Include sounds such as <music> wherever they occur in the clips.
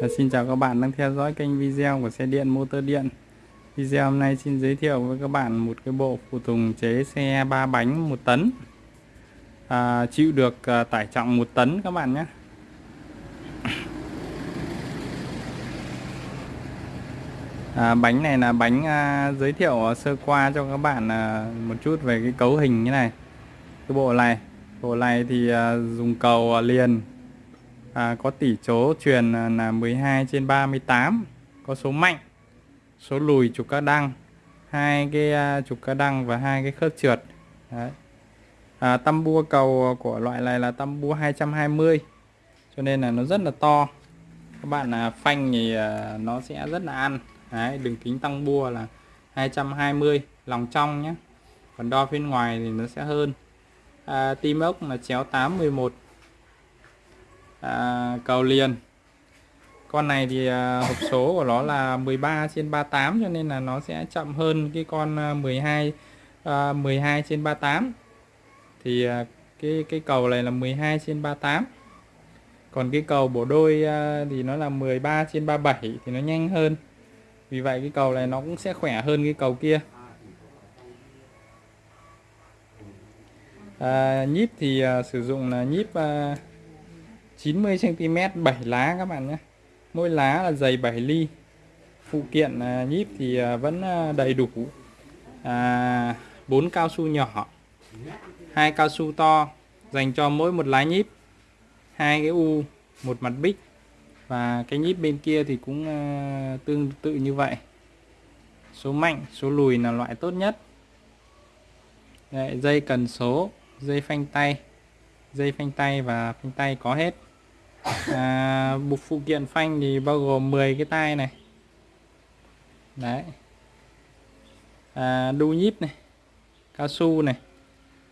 Ờ, xin chào các bạn đang theo dõi kênh video của xe điện motor điện. Video hôm nay xin giới thiệu với các bạn một cái bộ phụ tùng chế xe 3 bánh 1 tấn. À, Chịu được à, tải trọng 1 tấn các bạn nhé. À, Bánh này là bánh à, giới thiệu sơ qua cho các bạn à, một chút về cái cấu hình như này. Cái bộ này Bộ này thì à, dùng cầu à, liền à, có tỷ số truyền à, là 12 trên 38 có số mạnh số lùi trục các đăng hai cái uh, trục các đăng và hai cái khớp trượt. Đấy. À, tăm bua cầu của loại này là tăm bua 220 cho nên là nó rất là to. Các bạn là phanh thì uh, nó sẽ rất là ăn. Đấy, đường kính tăng bua là 220 lòng trong nhé còn đo bên ngoài thì nó sẽ hơn. À, tim ốc là chéo 811 à, cầu liền. Con này thì à, hộp số của nó là 13 trên 38 cho nên là nó sẽ chậm hơn cái con 12 à, 12 à, trên 38 thì à, cái cái cầu này là 12 trên 38 còn cái cầu bổ đôi à, thì nó là 13 trên 37 thì nó nhanh hơn. Vì vậy cái cầu này nó cũng sẽ khỏe hơn cái cầu kia. À, nhíp thì à, sử dụng là nhíp à, 90 cm 7 lá các bạn nhé. Mỗi lá là dày 7 ly. Phụ kiện à, nhíp thì à, vẫn à, đầy đủ. À, 4 cao su nhỏ hai cao su to dành cho mỗi một lá nhíp hai cái u một mặt bích và cái nhíp bên kia thì cũng tương tự như vậy. Số mạnh số lùi là loại tốt nhất. Đấy, dây cần số dây phanh tay dây phanh tay và phanh tay có hết à, bộ phụ kiện phanh thì bao gồm 10 cái tay này. Đấy. À, đu nhíp này cao su này.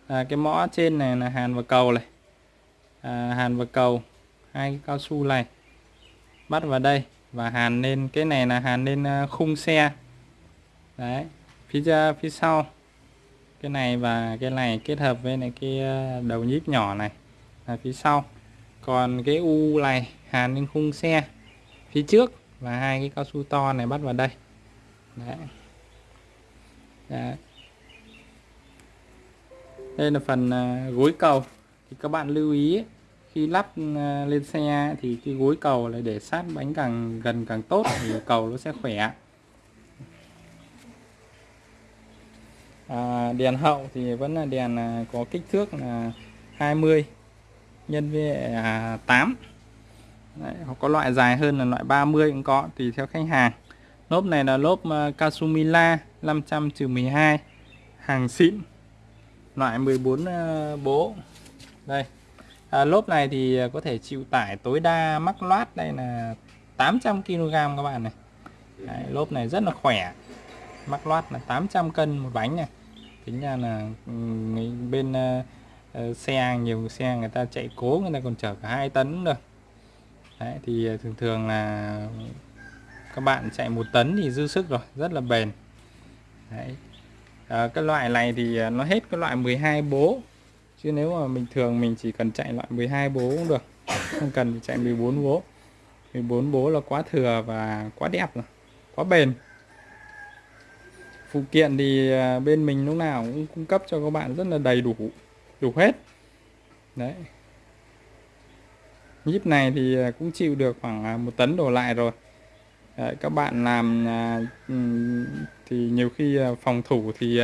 À, cái mõ trên này là hàn và cầu này. À, hàn và cầu hai cái cao su này. Bắt vào đây và hàn lên cái này là hàn lên à, khung xe. Đấy phía ra phía sau. Cái này và cái này kết hợp với này cái à, đầu nhíp nhỏ này là phía sau còn cái u này hàn lên khung xe phía trước và hai cái cao su to này bắt vào đây Đấy. Đấy. đây là phần à, gối cầu thì các bạn lưu ý khi lắp à, lên xe thì cái gối cầu lại để sát bánh càng gần càng tốt thì cầu nó sẽ khỏe à, đèn hậu thì vẫn là đèn à, có kích thước là 20 nhân với à, 8 Đấy, hoặc có loại dài hơn là loại 30 cũng có tùy theo khách hàng. Lốp này là lốp uh, Kasumila 500 12 hàng xịn loại 14 uh, à, bố. Đây. À, lốp này thì à, có thể chịu tải tối đa mắc loát đây là 800 kg các bạn này. Đấy, lốp này rất là khỏe. Mắc loát là 800 cân một bánh này. Tính ra là ừ, bên uh, Ờ, xe nhiều xe người ta chạy cố người ta còn chở cả hai tấn được Đấy, thì ờ, thường thường là các bạn chạy một tấn thì dư sức rồi rất là bền. Đấy. À, cái loại này thì nó hết cái loại 12 bố. Chứ nếu mà mình thường mình chỉ cần chạy loại 12 bố cũng được không cần chạy 14 bố. 14 bố là quá thừa và quá đẹp rồi quá bền. Phụ kiện thì bên mình lúc nào cũng cung cấp cho các bạn rất là đầy đủ đủ hết. Đấy. Nhíp này thì à, cũng chịu được khoảng à, một tấn đổ lại rồi. Đấy, các bạn làm à, thì nhiều khi phòng thủ thì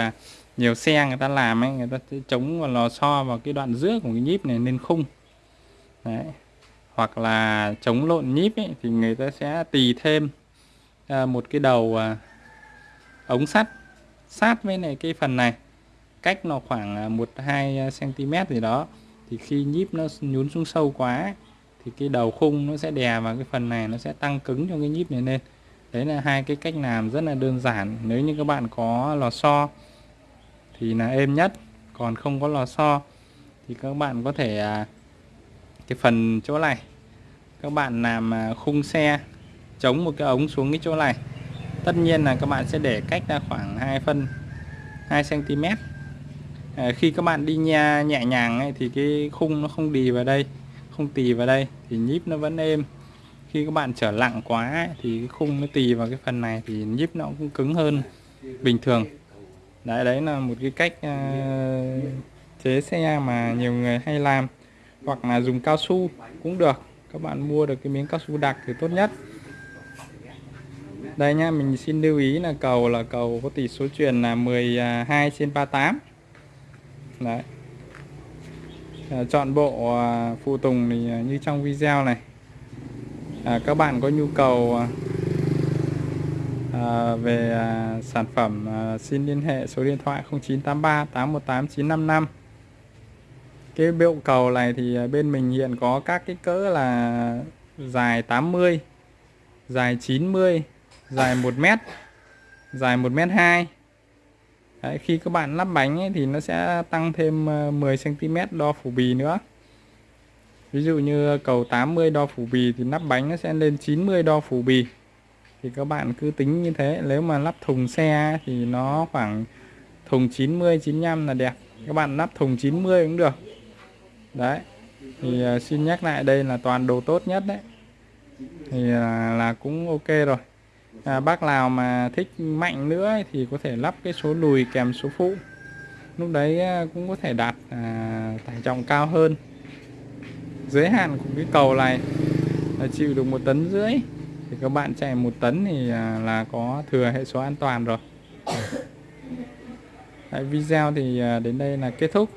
nhiều xe người ta làm ấy người ta sẽ chống vào lò xo vào cái đoạn giữa của cái nhíp này lên khung. Đấy. Hoặc là chống lộn nhíp ấy, thì người ta sẽ tì thêm một cái đầu ống sắt sát với này cái phần này cách nó khoảng à, 1-2 cm à, gì đó, thì khi nhíp nó nhún xuống sâu quá, thì cái đầu khung nó sẽ đè vào cái phần này, nó sẽ tăng cứng cho cái nhíp này lên. Đấy là hai cái cách làm rất là đơn giản. Nếu như các bạn có lò xo, thì là êm nhất, còn không có lò xo, thì các bạn có thể à, cái phần chỗ này, các bạn làm khung xe, chống một cái ống xuống cái chỗ này. Tất nhiên là các bạn sẽ để cách ra khoảng 2 phân 2 cm à, khi các bạn đi nha nhẹ nhàng ấy, thì cái khung nó không đi vào đây không tì vào đây thì nhíp nó vẫn êm. Khi các bạn trở lặng quá ấy, thì cái khung nó tì vào cái phần này thì nhíp nó cũng cứng hơn bình thường. Đấy đấy là một cái cách uh, chế xe mà nhiều người hay làm. Hoặc là dùng cao su cũng được. Các bạn mua được cái miếng cao su đặc thì tốt nhất. Đây nha mình xin lưu ý là cầu là cầu có tỷ số truyền là 12 à, trên 38 đấy. À, chọn bộ à, phụ tùng thì à, như trong video này. À, các bạn có nhu cầu à, à, về à, sản phẩm à, xin liên hệ số điện thoại 0983 818 955 cái bộ cầu này thì à, bên mình hiện có các cái cỡ là dài 80 dài 90 dài 1 mét dài 1 mét 2 Đấy, khi các bạn lắp bánh ấy, thì nó sẽ tăng thêm ờ, 10 cm đo phủ bì nữa. Ví dụ như cầu 80 đo phủ bì thì lắp bánh nó sẽ lên 90 đo phủ bì. Thì các bạn cứ tính như thế nếu mà lắp thùng xe thì nó khoảng thùng 90 95 là đẹp. Các bạn lắp thùng 90 cũng được. Đấy thì ờ, xin nhắc lại đây là toàn đồ tốt nhất đấy. Thì là, là cũng ok rồi à, bác nào mà thích mạnh nữa thì có thể lắp cái số lùi kèm số phụ. Lúc đấy à, cũng có thể đạt à, tải trọng cao hơn. Giới hạn của cái cầu này là chịu được một tấn rưỡi. Thì các bạn chạy một tấn thì à, là có thừa hệ số an toàn rồi. <laughs> Đấy, video thì à, đến đây là kết thúc.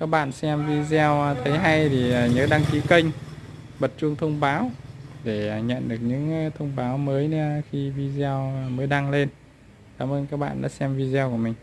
Các bạn xem video à, thấy hay thì à, nhớ đăng ký kênh. Bật chuông thông báo để nhận được những ờ, thông báo mới ờ, khi video mới đăng lên. Cảm ơn các bạn đã xem video của mình.